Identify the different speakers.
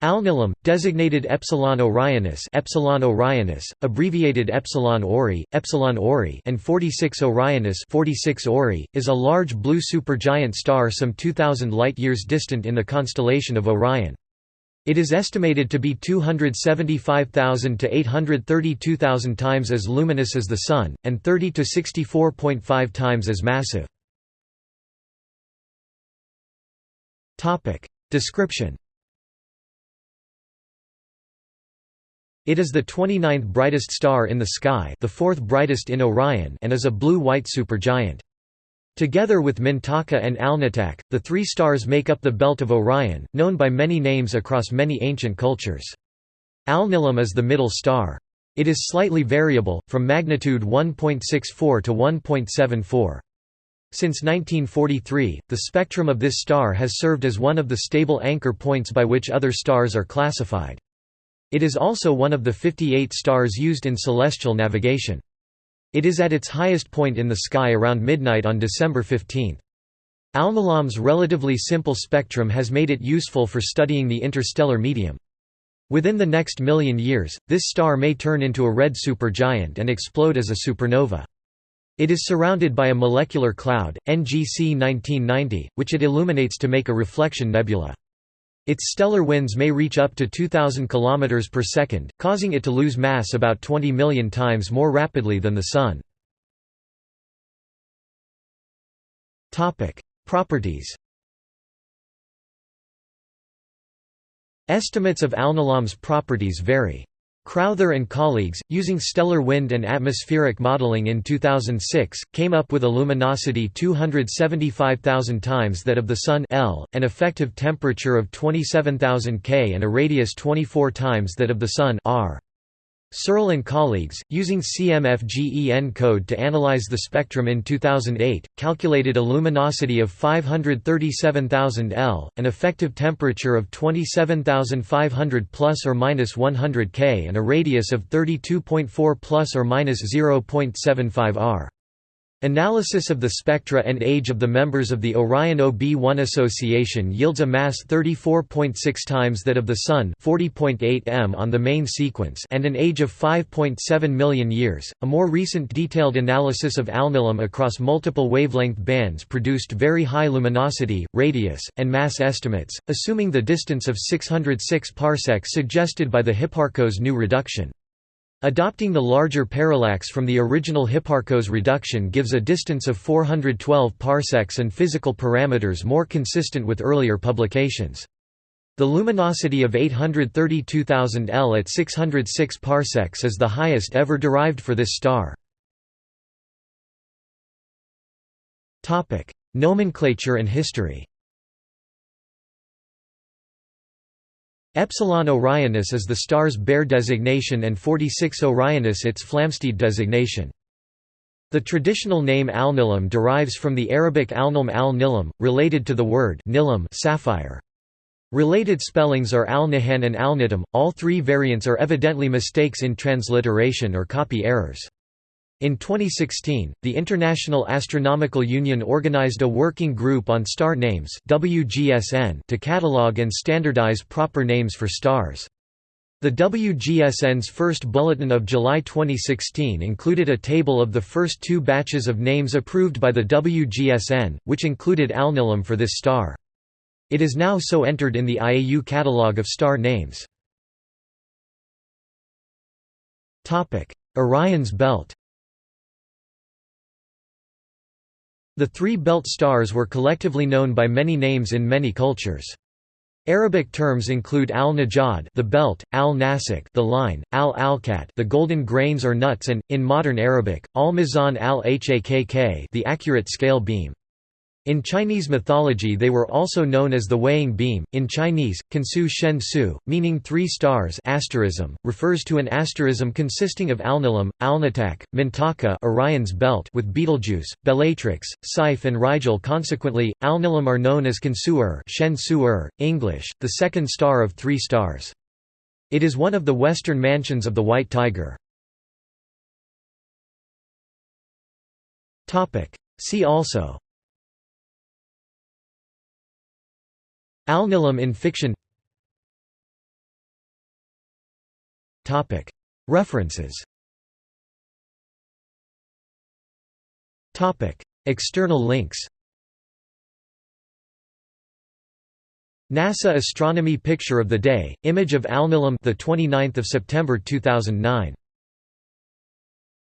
Speaker 1: Alnilam, designated Epsilon Orionis, Epsilon Orionis, abbreviated Epsilon Ori, Epsilon Ori, and 46 Orionis, 46 Ori, is a large blue supergiant star some 2000 light-years distant in the constellation of Orion. It is estimated to be 275,000 to 832,000 times as luminous as the Sun, and 30 to 64.5 times as massive. Topic: Description It is the 29th brightest star in the sky the fourth brightest in Orion and is a blue-white supergiant. Together with Mintaka and Alnitak, the three stars make up the belt of Orion, known by many names across many ancient cultures. Alnilam is the middle star. It is slightly variable, from magnitude 1.64 to 1.74. Since 1943, the spectrum of this star has served as one of the stable anchor points by which other stars are classified. It is also one of the 58 stars used in celestial navigation. It is at its highest point in the sky around midnight on December 15. Alnilam's relatively simple spectrum has made it useful for studying the interstellar medium. Within the next million years, this star may turn into a red supergiant and explode as a supernova. It is surrounded by a molecular cloud, NGC 1990, which it illuminates to make a reflection nebula. Its stellar winds may reach up to 2,000 km per second, causing it to lose mass about 20 million times more rapidly than the Sun. Properties Estimates of Alnilam's properties vary. Crowther and colleagues, using stellar wind and atmospheric modeling in 2006, came up with a luminosity 275,000 times that of the Sun L, an effective temperature of 27,000 K and a radius 24 times that of the Sun R. Searle and colleagues, using CMFGEN code to analyze the spectrum in 2008, calculated a luminosity of 537,000 L, an effective temperature of 27,500 plus or minus 100 K and a radius of 32.4 plus or minus 0.75 R. Analysis of the spectra and age of the members of the Orion OB1 association yields a mass 34.6 times that of the Sun 40.8 m on the main sequence and an age of 5.7 million years. A more recent detailed analysis of Alnilam across multiple wavelength bands produced very high luminosity, radius, and mass estimates, assuming the distance of 606 parsecs suggested by the Hipparcos new reduction. Adopting the larger parallax from the original Hipparcos reduction gives a distance of 412 parsecs and physical parameters more consistent with earlier publications. The luminosity of 832,000 L at 606 parsecs is the highest ever derived for this star. Nomenclature and history Epsilon Orionis is the star's Bayer designation and 46 Orionis its Flamsteed designation. The traditional name Alnilam derives from the Arabic alnilm al-nilam, related to the word nilam sapphire. Related spellings are al-nihan and al-nitam, all three variants are evidently mistakes in transliteration or copy errors. In 2016, the International Astronomical Union organized a working group on star names WGSN to catalog and standardize proper names for stars. The WGSN's first bulletin of July 2016 included a table of the first two batches of names approved by the WGSN, which included Alnilam for this star. It is now so entered in the IAU catalog of star names. Orion's belt The three belt stars were collectively known by many names in many cultures. Arabic terms include al-Najad, the belt, al-Nasik, the line, al-Alkat, the golden grains or nuts, and in modern Arabic, al-Mizan al-Hakk, the accurate scale beam. In Chinese mythology they were also known as the weighing beam. In Chinese, Kansu Shen Su, meaning three stars asterism, refers to an asterism consisting of Alnilam, Alnitak, Mintaka Orion's belt with Betelgeuse, Bellatrix, Saiph and Rigel consequently, Alnilam are known as Kansu-er Shen Su-er, English, the second star of three stars. It is one of the western mansions of the White Tiger. See also Al-Nilam in fiction. References. External links. NASA Astronomy Picture of the Day, image of Alnilam the 29th of September 2009